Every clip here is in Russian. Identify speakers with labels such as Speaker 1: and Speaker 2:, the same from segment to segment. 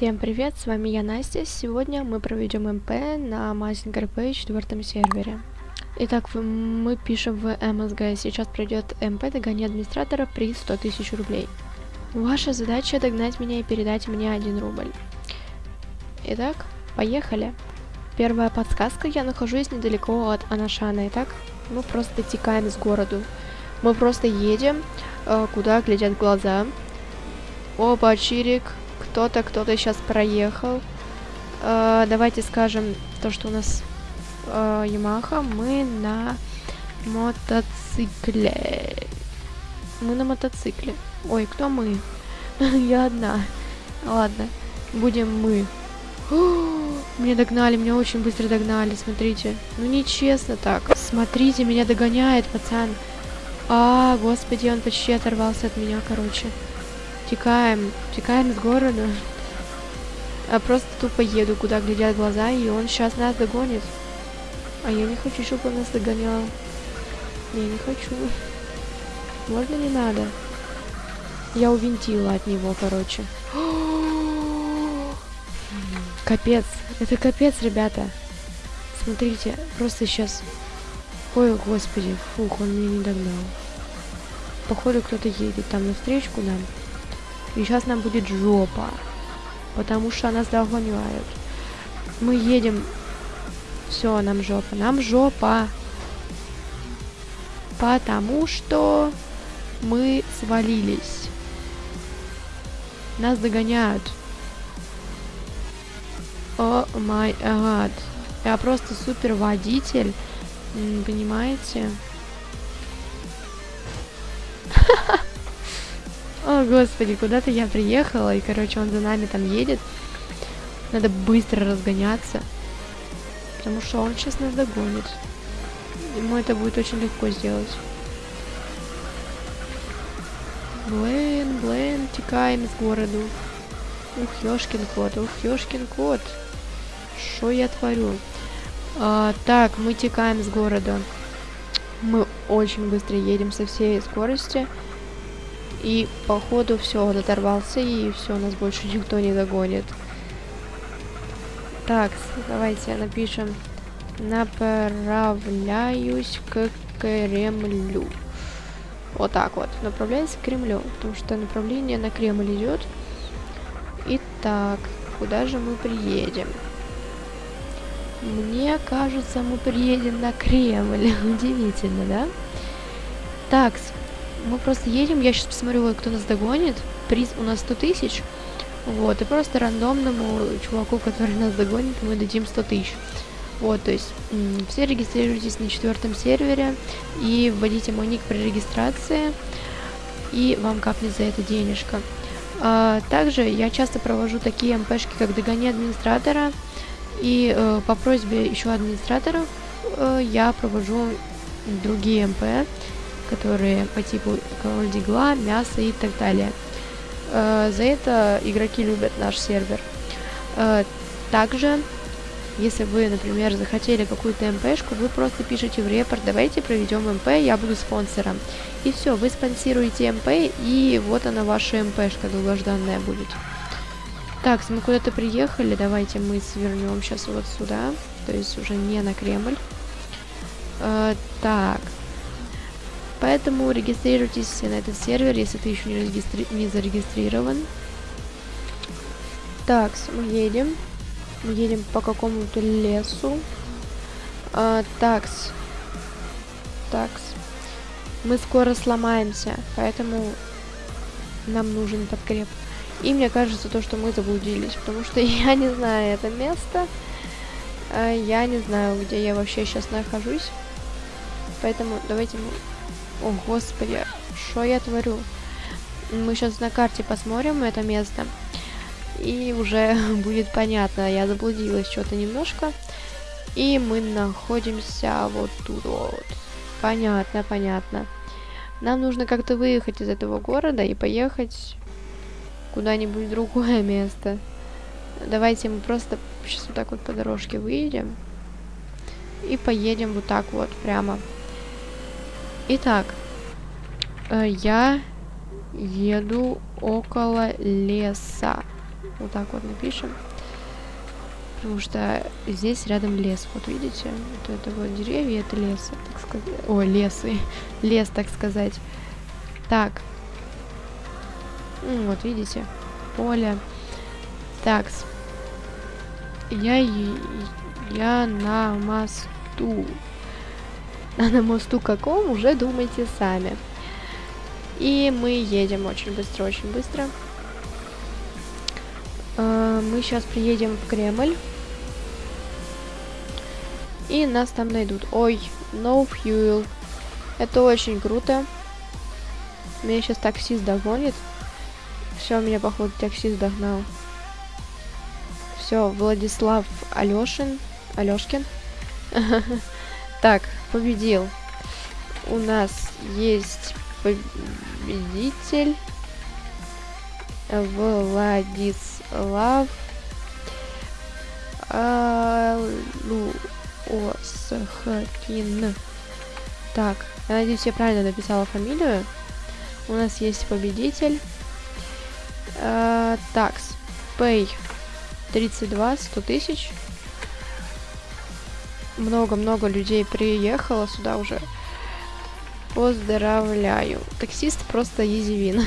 Speaker 1: Всем привет, с вами я Настя. Сегодня мы проведем МП на Mazinger Pay четвертом сервере. Итак, мы пишем в MSG. Сейчас пройдет МП догони администратора при 100 тысяч рублей. Ваша задача догнать меня и передать мне 1 рубль. Итак, поехали. Первая подсказка. Я нахожусь недалеко от Анашана. Итак, мы просто текаем с городу. Мы просто едем, э, куда глядят глаза. Опа, Чирик, кто-то, кто-то сейчас проехал. Э, давайте скажем то, что у нас э, Ямаха. Мы на мотоцикле. Мы на мотоцикле. Ой, кто мы? Я одна. Ладно, будем мы. Меня догнали, меня очень быстро догнали, смотрите. Ну нечестно так. Смотрите, меня догоняет пацан. А, господи, он почти оторвался от меня, короче. Текаем, текаем с города. А просто тупо еду, куда глядят глаза, и он сейчас нас догонит. А я не хочу, чтобы он нас догонял. Не, не хочу. Можно не надо? Я увинтила от него, короче. Капец. Это капец, ребята. Смотрите, просто сейчас... Ой, господи, фух, он меня не догнал. Походу, кто-то едет там навстречу нам. И сейчас нам будет жопа. Потому что нас догоняют. Мы едем. Все, нам жопа. Нам жопа. Потому что мы свалились. Нас догоняют. О май гад. Я просто супер водитель. Понимаете? О, господи, куда-то я приехала, и, короче, он за нами там едет. Надо быстро разгоняться, потому что он сейчас нас догонит. Ему это будет очень легко сделать. Блин, блин, текаем с городу. Ух, ёшкин кот, ух, ёшкин кот. Что я творю? А, так, мы текаем с города. Мы очень быстро едем со всей скорости. И походу все, он оторвался, и все, нас больше никто не догонит. Так, давайте напишем. Направляюсь к Кремлю. Вот так вот. Направляюсь к Кремлю, потому что направление на Кремль идет. Итак, куда же мы приедем? Мне кажется, мы приедем на Кремль. Удивительно, да? Так, мы просто едем, я сейчас посмотрю, кто нас догонит. Приз у нас 100 тысяч. Вот, и просто рандомному чуваку, который нас догонит, мы дадим 100 тысяч. Вот, то есть все регистрируйтесь на четвертом сервере и вводите мой ник при регистрации, и вам капнет за это денежка. А, также я часто провожу такие МПшки, как догони администратора, и э, по просьбе еще администраторов э, я провожу другие МП, которые по типу король дигла, мясо и так далее. Э, за это игроки любят наш сервер. Э, также, если вы, например, захотели какую-то МПшку, вы просто пишите в репорт, давайте проведем МП, я буду спонсором. И все, вы спонсируете МП, и вот она ваша МПшка долгожданная будет. Так, мы куда-то приехали, давайте мы свернем сейчас вот сюда, то есть уже не на Кремль. Э, так, Поэтому регистрируйтесь на этот сервер, если ты еще не, регистри... не зарегистрирован. Так, мы едем. Мы едем по какому-то лесу. А, такс. Такс. Мы скоро сломаемся, поэтому нам нужен подкреп. И мне кажется, то, что мы заблудились, потому что я не знаю это место. А, я не знаю, где я вообще сейчас нахожусь. Поэтому давайте мы о, господи, что я творю? Мы сейчас на карте посмотрим это место. И уже будет понятно, я заблудилась что-то немножко. И мы находимся вот тут вот. Понятно, понятно. Нам нужно как-то выехать из этого города и поехать куда-нибудь в другое место. Давайте мы просто сейчас вот так вот по дорожке выедем. И поедем вот так вот прямо. Итак, э, я еду около леса. Вот так вот напишем. Потому что здесь рядом лес. Вот видите? Вот это вот деревья, это лес, так сказать. Ой, лесы. Лес, так сказать. Так. Вот, видите? Поле. Так. Я, я на мосту. А на мосту каком, уже думайте сами. И мы едем очень быстро, очень быстро. Uh, мы сейчас приедем в Кремль. И нас там найдут. Ой, no fuel. Это очень круто. Меня сейчас таксист догонит. Все, меня, походу, таксист догнал. Все, Владислав Алешин. Алешкин. Так, победил. У нас есть победитель. Владислав Алусхкин. Так, я надеюсь, я правильно написала фамилию. У нас есть победитель. Uh, такс. Pay 32, 100 тысяч. Много-много людей приехало сюда уже. Поздравляю. Таксист просто езевин.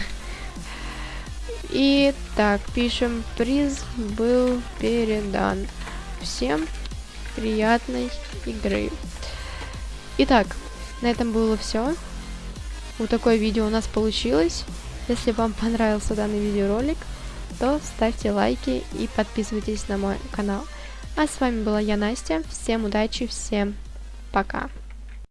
Speaker 1: И так, пишем, приз был передан. Всем приятной игры. Итак, на этом было все. Вот такое видео у нас получилось. Если вам понравился данный видеоролик, то ставьте лайки и подписывайтесь на мой канал. А с вами была я, Настя. Всем удачи, всем пока.